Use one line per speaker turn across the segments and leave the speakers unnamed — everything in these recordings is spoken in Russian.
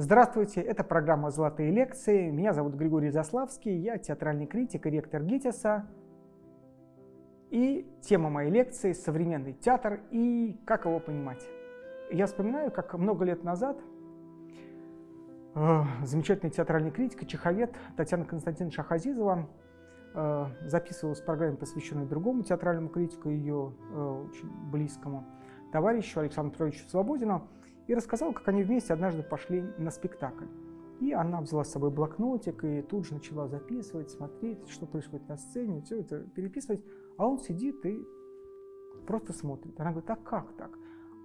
Здравствуйте, это программа «Золотые лекции». Меня зовут Григорий Заславский, я театральный критик и ректор ГИТИСа. И тема моей лекции – современный театр и как его понимать. Я вспоминаю, как много лет назад э, замечательный театральный критик и чеховед Татьяна Константиновна Шахазизова э, записывалась в программе, посвященной другому театральному критику, ее э, очень близкому товарищу Александру Петровичу Свободину, и рассказал, как они вместе однажды пошли на спектакль. И она взяла с собой блокнотик и тут же начала записывать, смотреть, что происходит на сцене, все это переписывать. А он сидит и просто смотрит. Она говорит, а как так?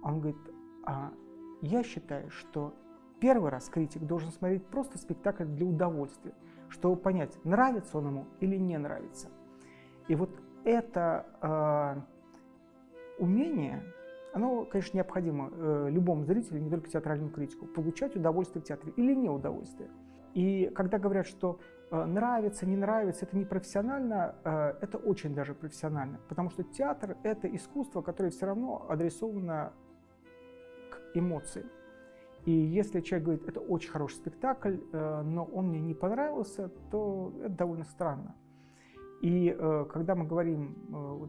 Он говорит, а я считаю, что первый раз критик должен смотреть просто спектакль для удовольствия, чтобы понять, нравится он ему или не нравится. И вот это э, умение оно, конечно, необходимо э, любому зрителю, не только театральному критику, получать удовольствие в театре или не удовольствие. И когда говорят, что э, нравится, не нравится, это не профессионально, э, это очень даже профессионально, потому что театр – это искусство, которое все равно адресовано к эмоции. И если человек говорит, это очень хороший спектакль, но он мне не понравился, то это довольно странно. И когда мы говорим,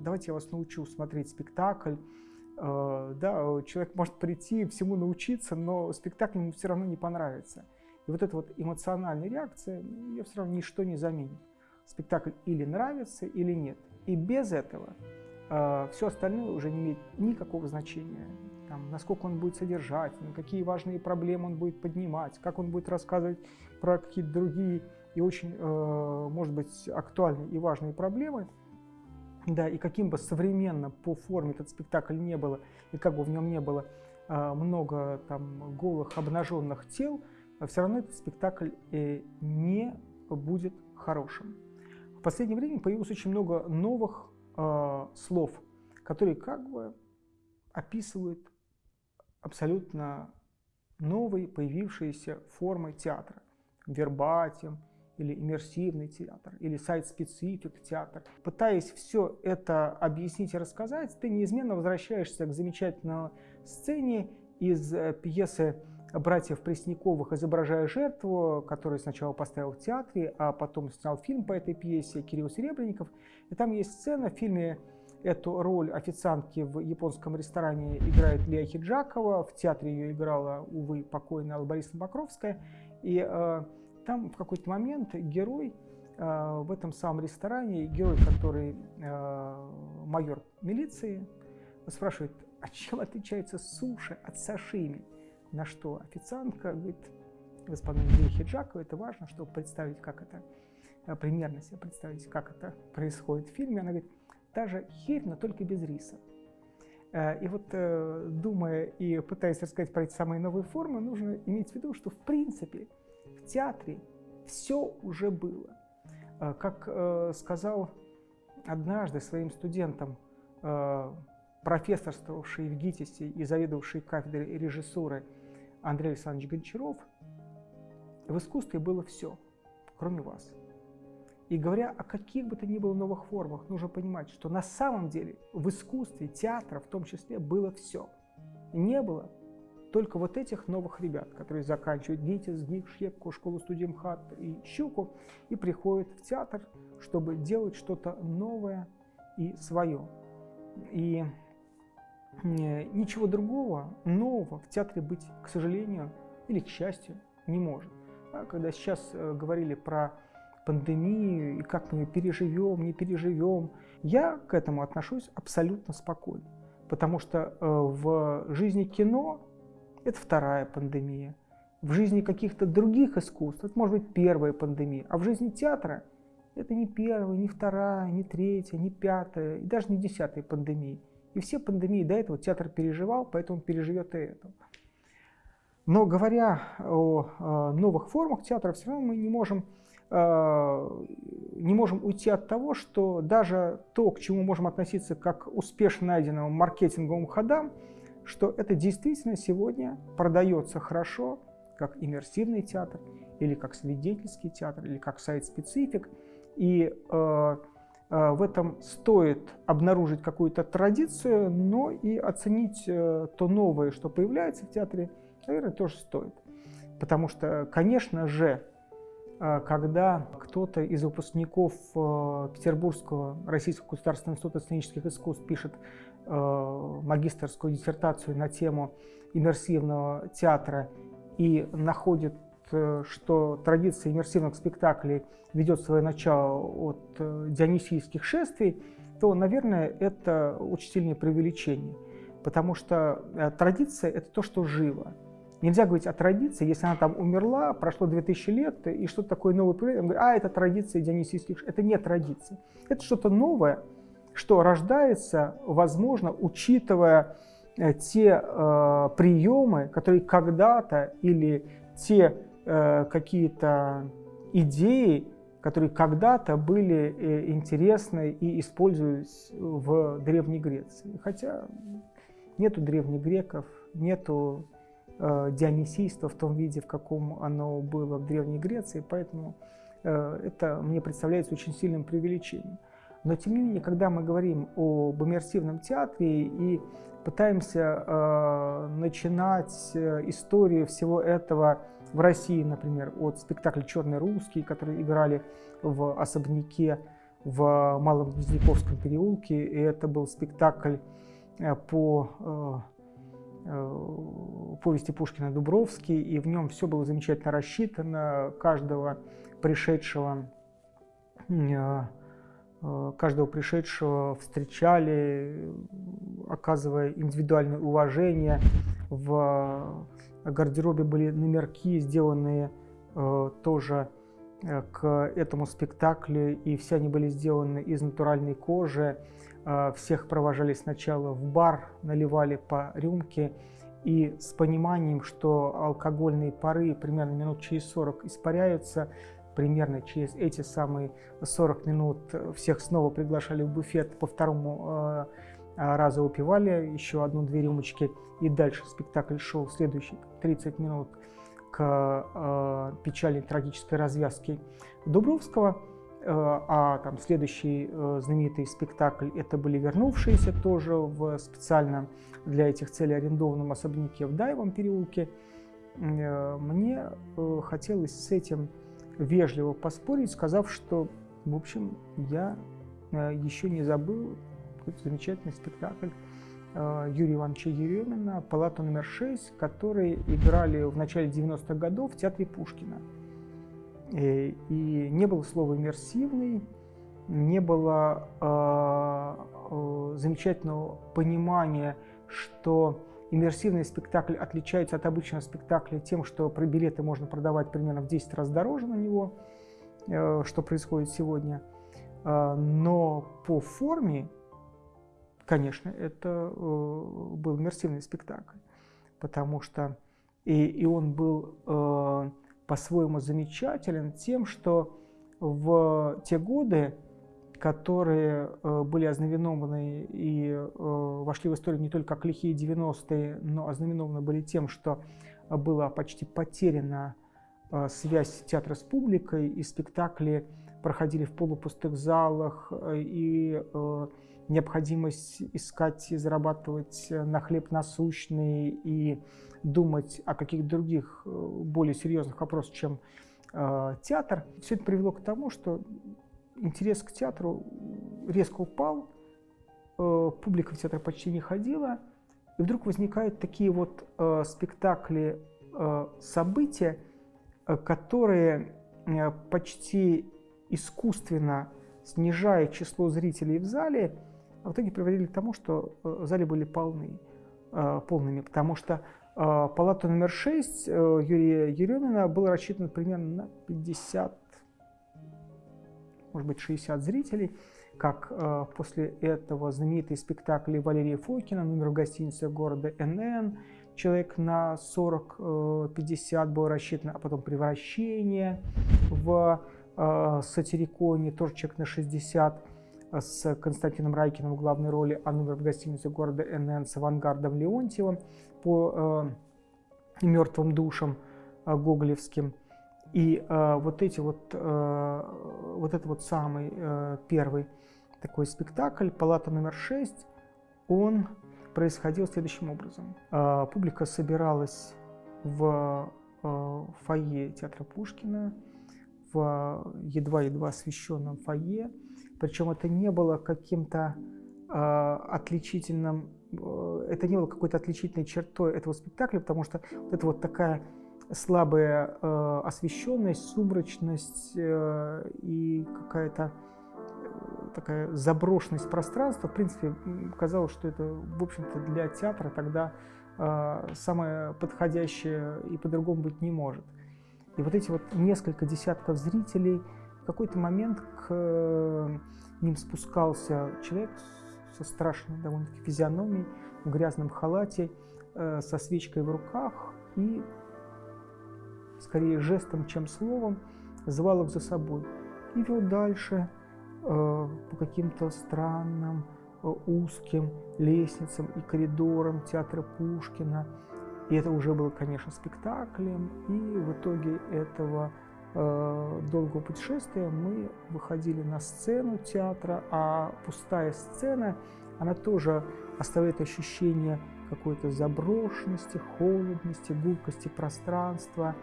давайте я вас научу смотреть спектакль, да, человек может прийти, всему научиться, но спектакль ему все равно не понравится. И вот эта вот эмоциональная реакция, ее все равно ничто не заменит. Спектакль или нравится, или нет. И без этого э, все остальное уже не имеет никакого значения. Там, насколько он будет содержательным, какие важные проблемы он будет поднимать, как он будет рассказывать про какие-то другие и очень, э, может быть, актуальные и важные проблемы – да, и каким бы современно по форме этот спектакль не было, и как бы в нем не было а, много там голых обнаженных тел, все равно этот спектакль э, не будет хорошим. В последнее время появилось очень много новых э, слов, которые как бы описывают абсолютно новые появившиеся формы театра. Вербатим, или иммерсивный театр, или сайт-специфик театр. Пытаясь все это объяснить и рассказать, ты неизменно возвращаешься к замечательной сцене из э, пьесы братьев Пресняковых «Изображая жертву», которую сначала поставил в театре, а потом снял фильм по этой пьесе Кирилл Серебренников. И там есть сцена в фильме Эту роль официантки в японском ресторане играет Лея Хиджакова, в театре ее играла, увы, покойная Алла Борисовна Покровская. И э, там в какой-то момент герой э, в этом самом ресторане, герой, который э, майор милиции, спрашивает, а чем отличается суши от сашими? На что официантка говорит, господин Андрей Хиджакова, это важно, чтобы представить, как это, э, примерно себе представить, как это происходит в фильме. Она говорит, та же херь, но только без риса. Э, и вот думая и пытаясь рассказать про эти самые новые формы, нужно иметь в виду, что в принципе в театре все уже было. Э, как э, сказал однажды своим студентам э, профессорствовавший в ГИТИСе и заведовавший кафедрой режиссуры Андрей Александрович Гончаров, в искусстве было все, кроме вас. И говоря о каких бы то ни было новых формах, нужно понимать, что на самом деле в искусстве, театра в том числе, было все. Не было только вот этих новых ребят, которые заканчивают ГИТИС, ГИК, ШЕПКу, школу студии МХАТ и Щуку, и приходят в театр, чтобы делать что-то новое и свое. И ничего другого, нового в театре быть, к сожалению, или к счастью, не может. А когда сейчас э, говорили про пандемию и как мы ее переживем, не переживем, я к этому отношусь абсолютно спокойно. Потому что э, в жизни кино это вторая пандемия. В жизни каких-то других искусств это может быть первая пандемия, а в жизни театра это не первая, не вторая, не третья, не пятая и даже не десятая пандемия. И все пандемии до этого театр переживал, поэтому переживет и эту. Но говоря о новых формах театра, все равно мы не можем, э, не можем уйти от того, что даже то, к чему можем относиться как успешно найденным маркетинговым ходам, что это действительно сегодня продается хорошо, как иммерсивный театр, или как свидетельский театр, или как сайт-специфик. И э, э, в этом стоит обнаружить какую-то традицию, но и оценить э, то новое, что появляется в театре, наверное, тоже стоит. Потому что, конечно же, э, когда кто-то из выпускников э, Петербургского Российского государственного института сценических искусств пишет магистрскую диссертацию на тему иммерсивного театра и находит, что традиция иммерсивных спектаклей ведет свое начало от дионисийских шествий, то, наверное, это очень сильное преувеличение. Потому что традиция – это то, что живо. Нельзя говорить о традиции, если она там умерла, прошло 2000 лет, и что-то такое новое а, это традиция дионисийских, это не традиция. Это что-то новое, что рождается, возможно, учитывая э, те э, приемы, которые когда-то, или те э, какие-то идеи, которые когда-то были э, интересны и использовались в Древней Греции. Хотя нету древних греков, нету э, дионисийство в том виде, в каком оно было в Древней Греции, поэтому э, это мне представляется очень сильным преувеличением. Но тем не менее, когда мы говорим об иммерсивном театре и пытаемся э, начинать э, историю всего этого в России, например, от спектакля «Черный русский», который играли в особняке в Малом Гвоздяковском переулке, и это был спектакль э, по э, Э, повести Пушкина «Дубровский», и в нем все было замечательно рассчитано, каждого пришедшего, э, каждого пришедшего встречали, оказывая индивидуальное уважение. В гардеробе были номерки, сделанные тоже к этому спектаклю, и все они были сделаны из натуральной кожи. Всех провожали сначала в бар, наливали по рюмке, и с пониманием, что алкогольные пары примерно минут через 40 испаряются, примерно через эти самые 40 минут всех снова приглашали в буфет, по второму а, а, разу выпивали еще одну-две рюмочки, и дальше спектакль шел следующие 30 минут к печальной трагической развязке Дубровского. Э, а там следующий э, знаменитый спектакль это были вернувшиеся тоже в специально для этих целей арендованном особняке в Дайвом переулке. Э, мне хотелось с этим вежливо поспорить, сказав, что, в общем, я еще не забыл какой-то замечательный спектакль Юрия Ивановича Еремина «Палата номер 6», который играли в начале 90-х годов в театре Пушкина. Э, и не было слова «иммерсивный», не было э, замечательного понимания, что иммерсивный спектакль отличается от обычного спектакля тем, что про билеты можно продавать примерно в 10 раз дороже на него, э, что происходит сегодня. Э, но по форме, конечно, это э, был иммерсивный спектакль, потому что и, и он был по-своему замечателен тем, что в те годы, которые э, были ознаменованы и э, вошли в историю не только как лихие 90-е, но ознаменованы были тем, что была почти потеряна э, связь театра с публикой, и спектакли проходили в полупустых залах, и необходимость искать и зарабатывать на хлеб насущный, и думать о каких-то других более серьезных вопросах, чем театр. Все это привело к тому, что интерес к театру резко упал, э, публика в театр почти не ходила, и вдруг возникают такие вот э, спектакли, э, события, которые почти искусственно снижая число зрителей в зале, в итоге приводили к тому, что зали были полны, полными, потому что а, палата номер 6 э, Юрия Еремина была рассчитана примерно на 50, может быть 60 зрителей, как э, после этого знаменитые спектакли Валерия Фокина, номер в гостинице города НН, человек на 40-50 э, был рассчитан, а потом «Превращение» в Сатириконе, тоже человек на 60, с Константином Райкиным в главной роли, а номер в гостинице города НН с Авангардом Леонтьевым по э, мертвым душам э, гоголевским. И э, вот эти вот, э, вот это вот самый э, первый такой спектакль, палата номер 6, он происходил следующим образом. Э, публика собиралась в э, фойе театра Пушкина, в едва-едва освещенном фойе. Причем это не было каким-то э, отличительным, э, это не было какой-то отличительной чертой этого спектакля, потому что вот это вот такая слабая э, освещенность, сумрачность э, и какая-то э, такая заброшенность пространства, в принципе, казалось, что это, в общем-то, для театра тогда э, самое подходящее и по-другому быть не может. И вот эти вот несколько десятков зрителей, в какой-то момент к э, ним спускался человек со страшной довольно-таки физиономией, в грязном халате, э, со свечкой в руках и скорее жестом, чем словом, звал их за собой. И вел дальше э, по каким-то странным, э, узким лестницам и коридорам театра Пушкина. И это уже было, конечно, спектаклем, и в итоге этого э, долгого путешествия мы выходили на сцену театра, а пустая сцена, она тоже оставляет ощущение какой-то заброшенности, холодности, гулкости пространства,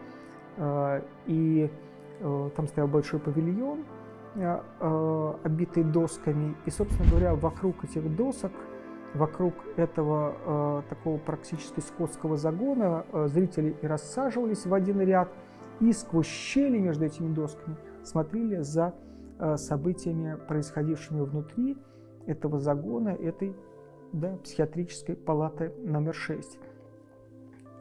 Э, и э, там стоял большой павильон, э, обитый досками. И, собственно говоря, вокруг этих досок, вокруг этого такого практически скотского загона зрители и рассаживались в один ряд, и сквозь щели между этими досками смотрели за событиями, происходившими внутри этого загона, этой да, психиатрической палаты номер 6.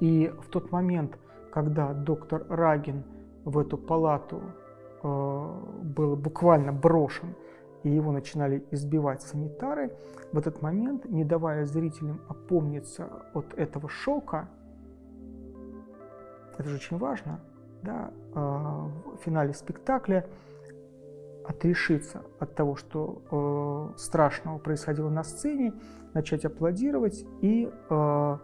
И в тот момент, когда доктор Рагин в эту палату э, был буквально брошен, и его начинали избивать санитары, в этот момент, не давая зрителям опомниться от этого шока, это же очень важно, да, э, в финале спектакля отрешиться от того, что э, страшного происходило на сцене, начать аплодировать и э,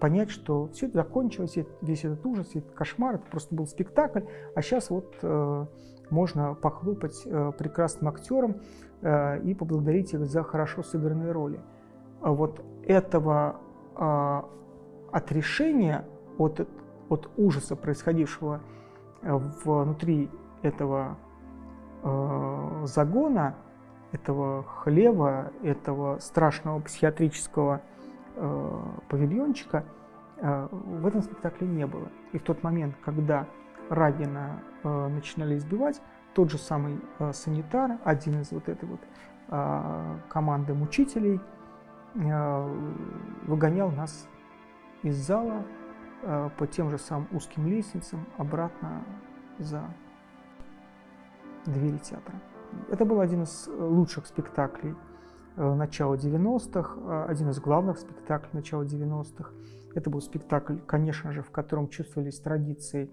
понять, что все это закончилось, весь этот ужас, этот кошмар, это просто был спектакль, а сейчас вот э, можно похлопать э, прекрасным актерам э, и поблагодарить их за хорошо сыгранные роли. А вот этого э, отрешения от, от ужаса, происходившего э, внутри этого э, загона, этого хлева, этого страшного психиатрического э, павильончика э, в этом спектакле не было. И в тот момент, когда Рагина начинали избивать, тот же самый санитар, один из вот этой вот команды мучителей, выгонял нас из зала по тем же самым узким лестницам обратно за двери театра. Это был один из лучших спектаклей Э, начала 90-х, э, один из главных спектаклей начала 90-х. Это был спектакль, конечно же, в котором чувствовались традиции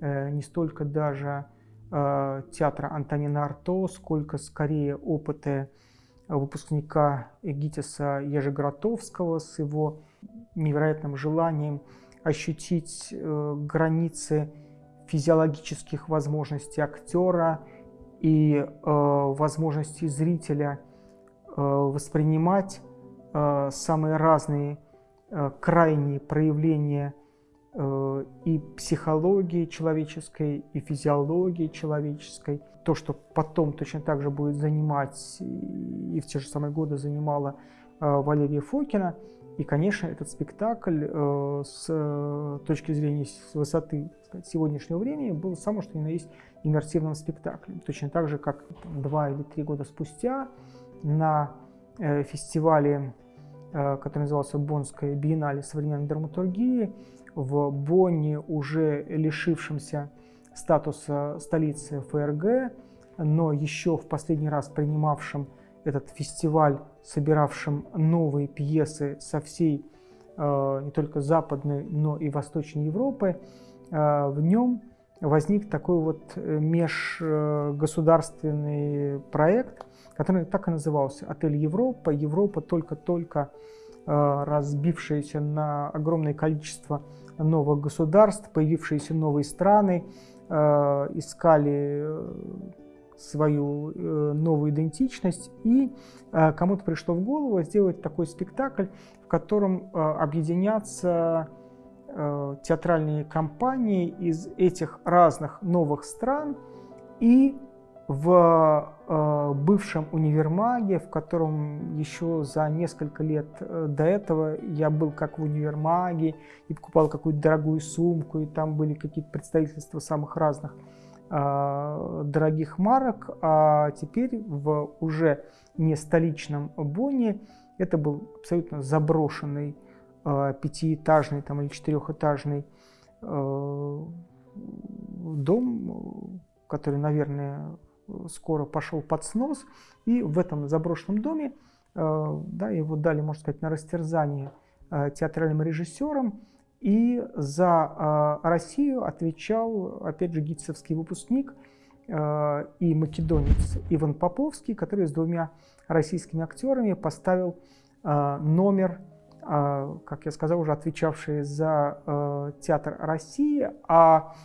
э, не столько даже театра Антонина Арто, сколько скорее опыты выпускника ГИТИСа Ежегротовского с его невероятным желанием ощутить границы физиологических возможностей актера и возможностей зрителя – Э, воспринимать э, самые разные э, крайние проявления и психологии человеческой, и физиологии человеческой. То, что потом точно так же будет занимать и в те же самые годы занимала Валерия Фокина. И, конечно, этот спектакль с точки зрения с высоты сказать, сегодняшнего времени был самым что ни на есть иммерсивным спектаклем. Точно так же, как два или три года спустя на э, фестивале, э, который назывался Боннская биеннале современной драматургии, в Бонне, уже лишившемся статуса столицы ФРГ, но еще в последний раз принимавшим этот фестиваль, собиравшим новые пьесы со всей э, не только западной, но и восточной Европы, в нем возник такой вот межгосударственный проект, который так и назывался «Отель Европа». Европа только-только э, разбившаяся на огромное количество новых государств, появившиеся новые страны, э, искали э, свою новую идентичность, и кому-то пришло в голову сделать такой спектакль, в котором объединятся э, театральные компании из этих разных новых стран и в э, бывшем универмаге, в котором еще за несколько лет э, до этого я был как в универмаге и покупал какую-то дорогую сумку, и там были какие-то представительства самых разных э, дорогих марок, а теперь в уже не столичном Бонне это был абсолютно заброшенный э, пятиэтажный там, или четырехэтажный э, дом, который, наверное, скоро пошел под снос, и в этом заброшенном доме да, его дали, можно сказать, на растерзание театральным режиссерам, и за э, Россию отвечал, опять же, гитцевский выпускник и македонец Иван Поповский, который с двумя российскими актерами поставил номер, как я сказал, уже отвечавший за театр России, а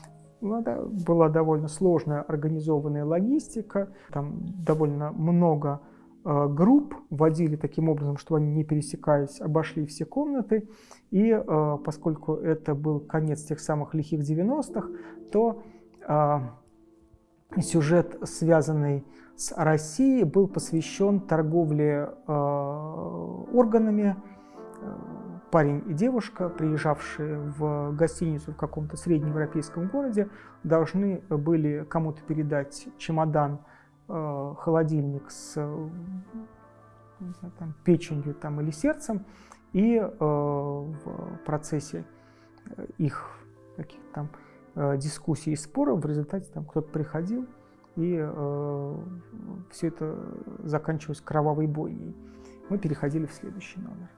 ну, это была довольно сложная организованная логистика, там довольно много групп водили таким образом, что они не пересекаясь, обошли все комнаты. И э, поскольку это был конец тех самых лихих 90-х, то э, сюжет, связанный с Россией, был посвящен торговле э, органами, э, парень и девушка, приезжавшие в гостиницу в каком-то среднеевропейском городе, должны были кому-то передать чемодан, э, холодильник с знаю, там, печенью там, или сердцем, и э, в процессе их каких-то там э, дискуссий и споров в результате там кто-то приходил, и э, все это заканчивалось кровавой бойней. Мы переходили в следующий номер.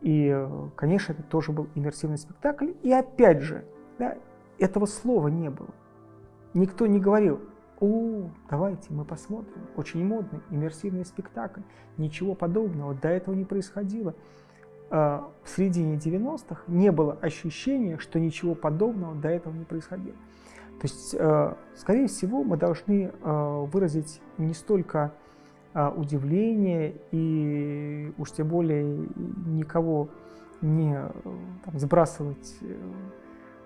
И, конечно, это тоже был иммерсивный спектакль. И опять же, да, этого слова не было. Никто не говорил, о, давайте мы посмотрим, очень модный иммерсивный спектакль. Ничего подобного до этого не происходило. А, в середине 90-х не было ощущения, что ничего подобного до этого не происходило. То есть, э, скорее всего, мы должны э, выразить не столько а, удивление и уж тем более никого не там, сбрасывать э,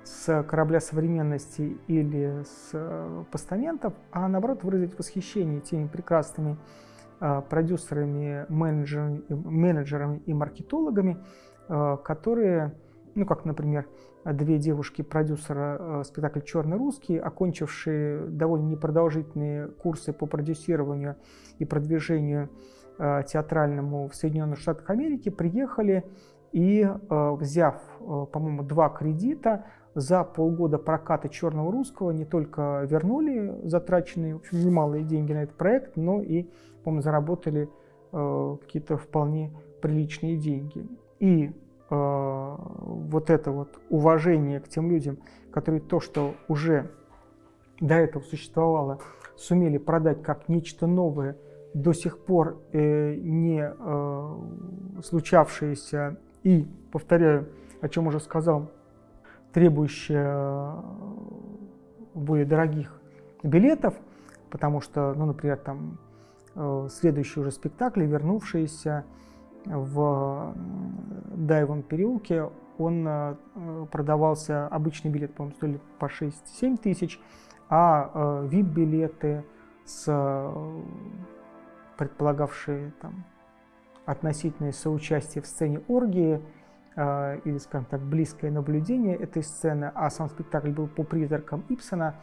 с корабля современности или с э, постаментов, а наоборот выразить восхищение теми прекрасными а, продюсерами, менеджерами, менеджерами и маркетологами, а, которые, ну как, например, две девушки-продюсера э, спектакля «Черный русский», окончившие довольно непродолжительные курсы по продюсированию и продвижению э, театральному в Соединенных Штатах Америки, приехали и, э, взяв, по-моему, два кредита, за полгода проката «Черного русского» не только вернули затраченные, в общем, немалые деньги на этот проект, но и, по-моему, заработали какие-то вполне приличные деньги. И Э, вот это вот уважение к тем людям, которые то, что уже до этого существовало, сумели продать как нечто новое, до сих пор э, не э, случавшееся и, повторяю, о чем уже сказал, требующее э, более дорогих билетов, потому что, ну, например, там э, следующий уже спектакль, вернувшиеся в Дайвом переулке он э, продавался, обычный билет, по-моему, стоили по 6-7 тысяч, а VIP-билеты э, с э, предполагавшие там относительное соучастие в сцене оргии или, скажем так, близкое наблюдение этой сцены, а сам спектакль был по призракам Ипсона,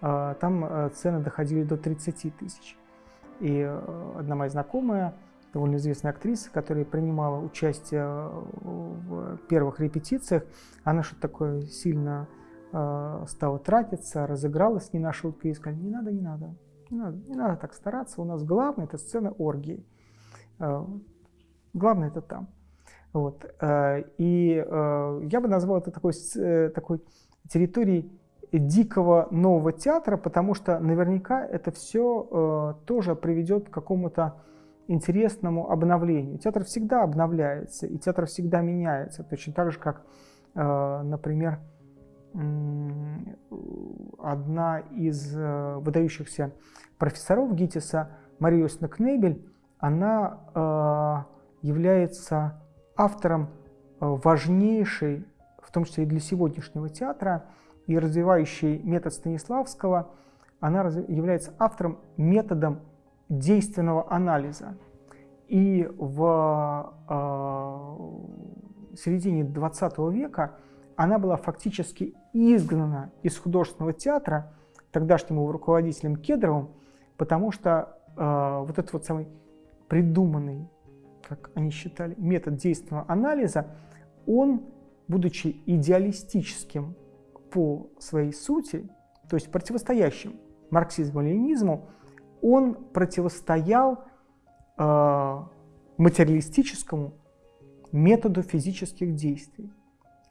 там цены доходили до 30 тысяч. И одна моя знакомая довольно известная актриса, которая принимала участие в первых репетициях. Она что-то такое сильно э, стала тратиться, разыгралась не на шутку и сказала, не надо, не надо, не надо, не надо так стараться, у нас главное это сцена оргии. Э, главное это там. Вот. Э, и э, я бы назвал это такой, э, такой территорией дикого нового театра, потому что наверняка это все тоже приведет к какому-то интересному обновлению. Театр всегда обновляется, и театр всегда меняется, точно так же, как, например, одна из выдающихся профессоров ГИТИСа, Мария Кнебель, она является автором важнейшей в том числе и для сегодняшнего театра, и развивающий метод Станиславского, она является автором методом действенного анализа. И в э, середине 20 века она была фактически изгнана из художественного театра тогдашним руководителем Кедровым, потому что э, вот этот вот самый придуманный, как они считали, метод действенного анализа, он, будучи идеалистическим по своей сути, то есть противостоящим марксизму-ленинизму, он противостоял э, материалистическому методу физических действий.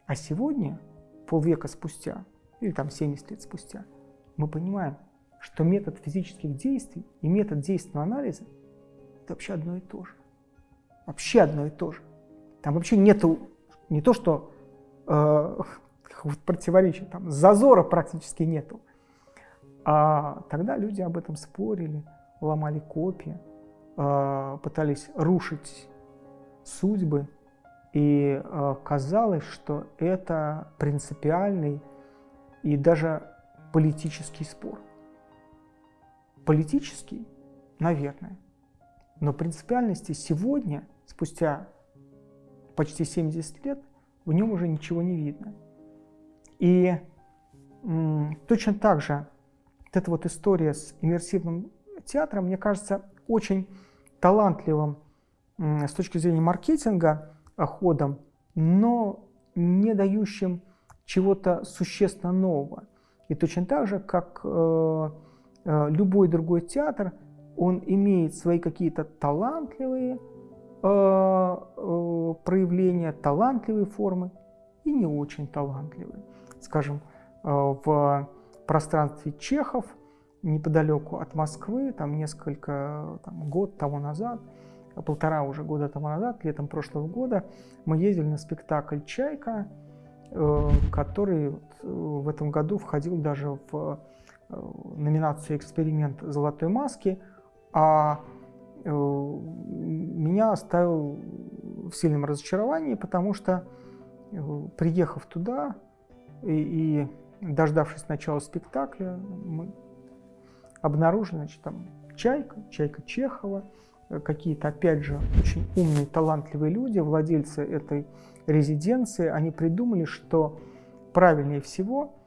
А сегодня, полвека спустя, или там 70 лет спустя, мы понимаем, что метод физических действий и метод действенного анализа – это вообще одно и то же. Вообще одно и то же. Там вообще нету не то, что э, противоречия, там зазора практически нету. А тогда люди об этом спорили, ломали копии, э, пытались рушить судьбы, и э, казалось, что это принципиальный и даже политический спор. Политический, наверное, но принципиальности сегодня, спустя почти 70 лет, в нем уже ничего не видно. И точно так же вот эта вот история с иммерсивным театром, мне кажется, очень талантливым с точки зрения маркетинга ходом, но не дающим чего-то существенно нового. И точно так же, как э, э, любой другой театр, он имеет свои какие-то талантливые э, э, проявления, талантливые формы и не очень талантливые. Скажем, э, в пространстве Чехов, неподалеку от Москвы, там несколько, там, год тому назад, полтора уже года тому назад, летом прошлого года, мы ездили на спектакль «Чайка», э, который э, в этом году входил даже в номинацию «Эксперимент золотой маски», а меня оставил в сильном разочаровании, потому что, приехав туда и, и дождавшись начала спектакля, мы обнаружили, значит, там Чайка, Чайка Чехова, э, какие-то, опять же, очень умные, талантливые люди, владельцы этой резиденции, они придумали, что правильнее всего э,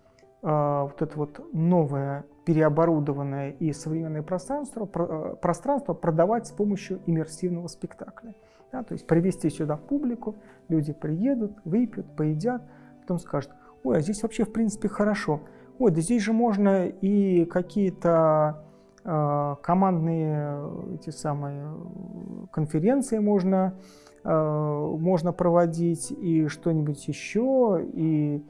вот это вот новое переоборудованное и современное пространство, про, э, пространство продавать с помощью иммерсивного спектакля. Да, то есть привести сюда публику, люди приедут, выпьют, поедят, потом скажут – ой, а здесь вообще в принципе хорошо. Ой, да здесь же можно и какие-то э, командные эти самые конференции можно, э, можно проводить, и что-нибудь еще, и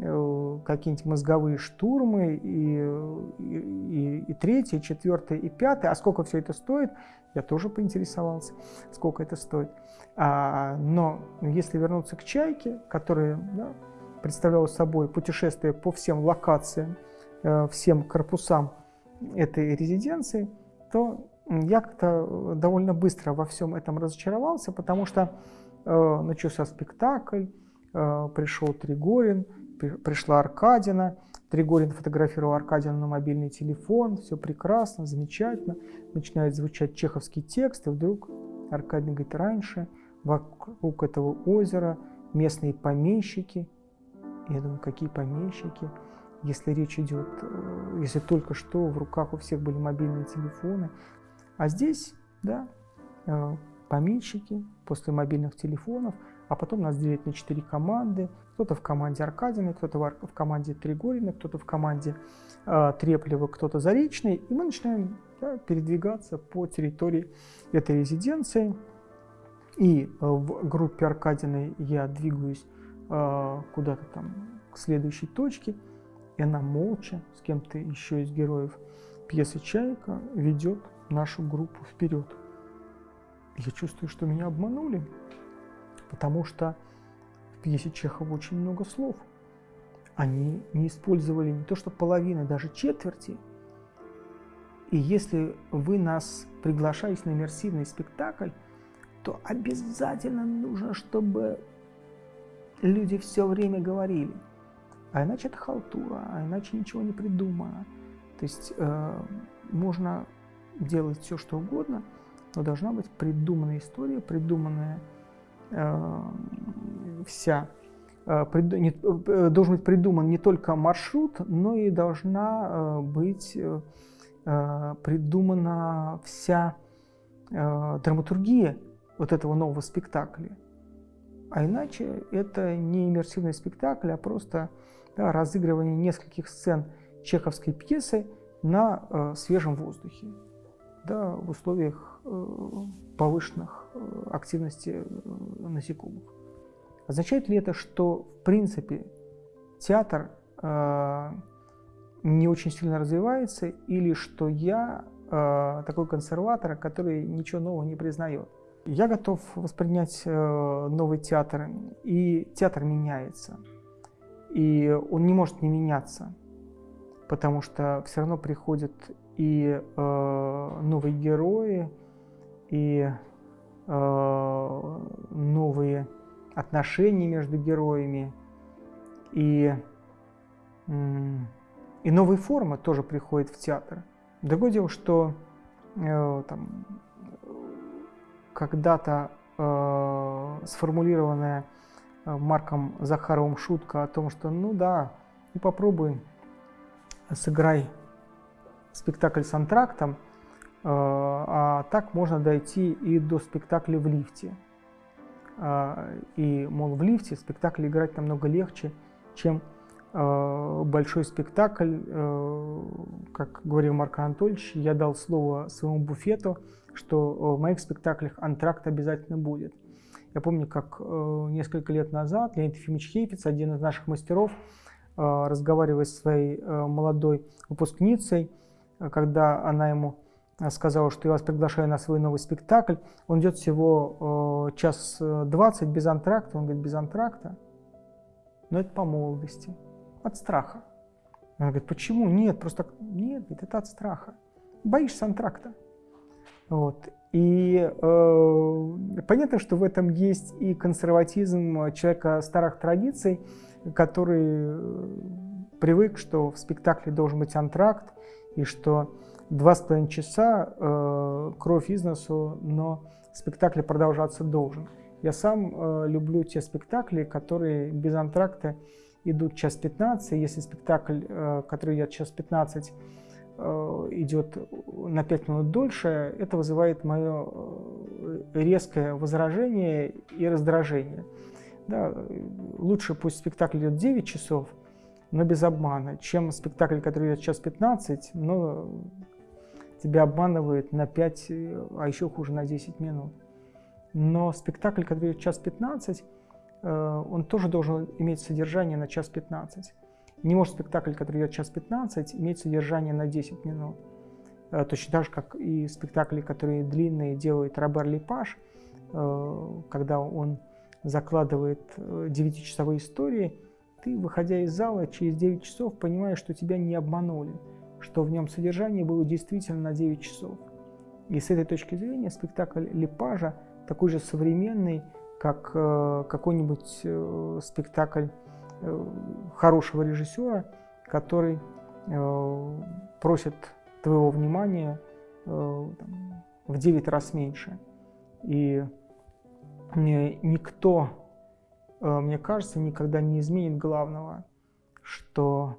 какие-нибудь мозговые штурмы, и, и, и, третье, и четвертое, и пятое. А сколько все это стоит? Я тоже поинтересовался, сколько это стоит. А, но если вернуться к «Чайке», которые да, представляло собой путешествие по всем локациям, э, всем корпусам этой резиденции, то я как-то довольно быстро во всем этом разочаровался, потому что э, начался спектакль, э, пришел Тригорин, пришла Аркадина, Тригорин фотографировал Аркадина на мобильный телефон, все прекрасно, замечательно, начинает звучать чеховский текст, и вдруг Аркадий говорит, раньше вокруг этого озера местные помещики я думаю, какие помещики, если речь идет, э, если только что в руках у всех были мобильные телефоны. А здесь, да, э, помещики после мобильных телефонов, а потом нас делят на четыре команды. Кто-то в команде Аркадины, кто-то в команде Тригорина, кто-то в команде э, Треплева, кто-то Заречный. И мы начинаем да, передвигаться по территории этой резиденции. И э, в группе Аркадиной я двигаюсь э, куда-то там к следующей точке, и она молча с кем-то еще из героев пьесы «Чайка» ведет нашу группу вперед. Я чувствую, что меня обманули, потому что в пьесе Чехова очень много слов. Они не использовали не то что половины, даже четверти. И если вы нас приглашаете на иммерсивный спектакль, то обязательно нужно, чтобы люди все время говорили. А иначе это халтура, а иначе ничего не придумано. То есть э, можно делать все, что угодно, но должна быть придуманная история, придуманная вся, э, э, должен быть придуман не только маршрут, но и должна э, быть придумана вся драматургия вот этого нового спектакля. А иначе это не иммерсивный спектакль, а просто да, разыгрывание нескольких сцен чеховской пьесы на свежем воздухе, да, в условиях э, повышенных э, активности э, насекомых. Означает ли это, что в принципе театр не очень сильно развивается, или что я такой консерватор, который ничего нового не признает? Я готов воспринять новый театр, и театр меняется. И он не может не меняться, потому что все равно приходят и э, новые герои, и э, новые отношения между героями, и, э, и новые формы тоже приходят в театр. Другое дело, что э, там, когда-то э, сформулированная э, Марком Захаровым шутка о том, что ну да, ну попробуй, сыграй спектакль с антрактом, э, а так можно дойти и до спектакля в лифте. Э, и, мол, в лифте спектакль играть намного легче, чем э, большой спектакль. Как говорил Марк Анатольевич, я дал слово своему буфету, что в моих спектаклях антракт обязательно будет. Я помню, как несколько лет назад Леонид Ефимович Хейфиц, один из наших мастеров, разговаривая с своей молодой выпускницей, когда она ему сказала, что я вас приглашаю на свой новый спектакль, он идет всего час двадцать без антракта, он говорит, без антракта, но это по молодости, от страха. Она говорит, почему? Нет, просто нет, это от страха. Боишься антракта. Вот. И э, понятно, что в этом есть и консерватизм человека старых традиций, который э, привык, что в спектакле должен быть антракт, и что два с половиной часа э, кровь из носу, но спектакль продолжаться должен. Я сам э, люблю те спектакли, которые без антракта идут час 15. Если спектакль, э, который идет час 15, Э, идет на 5 минут дольше, это вызывает мое э, резкое возражение и раздражение. Да, лучше пусть спектакль идет 9 часов, но без обмана, чем спектакль, который идет час 15, но тебя обманывает на 5, а еще хуже на 10 минут. Но спектакль, который идет час 15, э, он тоже должен иметь содержание на час 15. Не может спектакль, который идет час 15, иметь содержание на 10 минут. Э, точно так же, как и спектакли, которые длинные, делает Робер Липаш, э, когда он закладывает 9-часовые э, истории, ты, выходя из зала, через 9 часов понимаешь, что тебя не обманули, что в нем содержание было действительно на 9 часов. И с этой точки зрения спектакль Липажа такой же современный, как какой-нибудь спектакль Э, хорошего режиссера, который э, просит твоего внимания э, в 9 раз меньше. И никто, мне кажется, никогда не изменит главного, что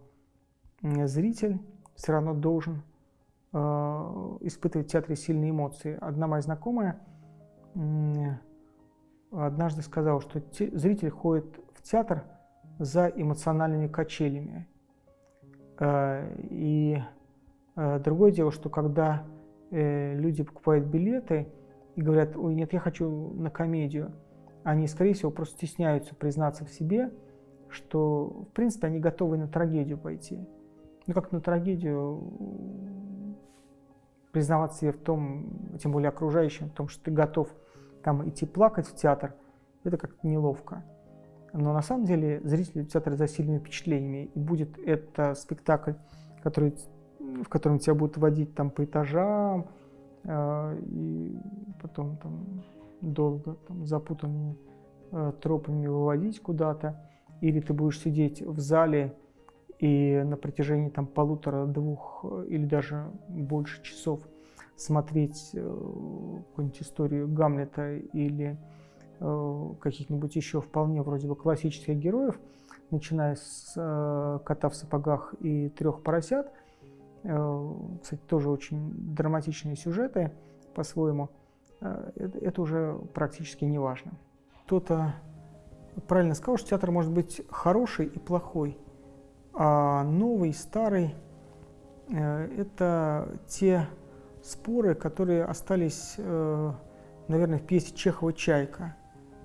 зритель все равно должен испытывать в театре сильные эмоции. Одна моя знакомая однажды сказала, что зритель ходит в театр за эмоциональными качелями. Э, и э, другое дело, что когда э, люди покупают билеты и говорят, ой, нет, я хочу на комедию, они, скорее всего, просто стесняются признаться в себе, что, в принципе, они готовы на трагедию пойти. Ну, как на трагедию признаваться себе в том, тем более окружающим, в том, что ты готов там идти плакать в театр, это как-то неловко. Но на самом деле зрители театра за сильными впечатлениями. И будет это спектакль, который, в котором тебя будут водить там по этажам, э, и потом там долго там, запутанными э, тропами выводить куда-то, или ты будешь сидеть в зале и на протяжении там полутора-двух э, или даже больше часов смотреть э, какую-нибудь историю Гамлета или э, каких-нибудь еще вполне вроде бы классических героев, начиная с э, кота в сапогах и трех поросят. Э, кстати, тоже очень драматичные сюжеты по-своему. Э, это, уже практически не важно. Кто-то правильно сказал, что театр может быть хороший и плохой, а новый, старый э, – это те споры, которые остались, э, наверное, в пьесе Чехова «Чайка».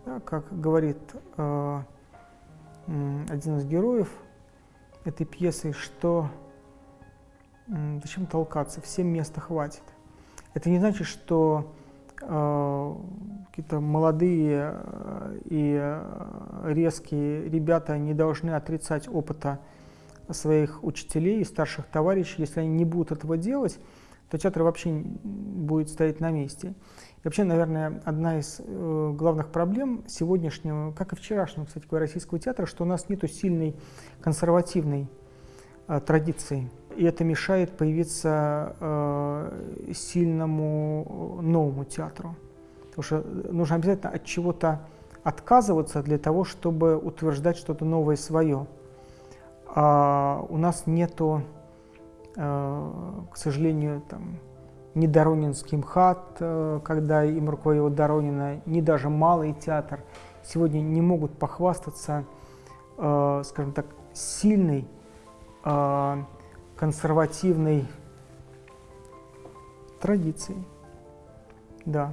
Да, как говорит один из героев этой пьесы, что зачем толкаться, всем места хватит. Это не значит, что какие-то молодые э, и э, резкие ребята не должны отрицать опыта своих учителей и старших товарищей. Если они не будут этого делать, то театр вообще будет стоять на месте. И вообще, наверное, одна из э, главных проблем сегодняшнего, как и вчерашнего, кстати говоря, российского театра, что у нас нет сильной консервативной э, традиции. И это мешает появиться э, сильному новому театру. Потому что нужно обязательно от чего-то отказываться для того, чтобы утверждать что-то новое свое. А у нас нету Э, к сожалению, там, ни Доронинский МХАТ, э, когда им руководил Доронина, ни даже Малый театр сегодня не могут похвастаться, э, скажем так, сильной, консервативной традицией, да,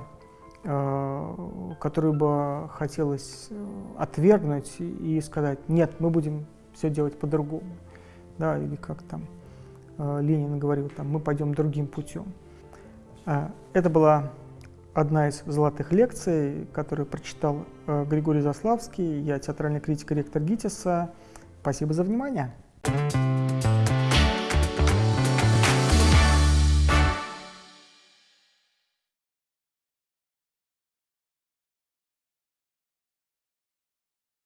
которую бы хотелось отвергнуть и сказать, нет, мы будем все делать по-другому, да, или как там. Э, Ленин говорил, там, мы пойдем другим путем. Э, это была одна из золотых лекций, которую прочитал э, Григорий Заславский. Я театральный критик и ректор ГИТИСа. Спасибо за внимание. Thank you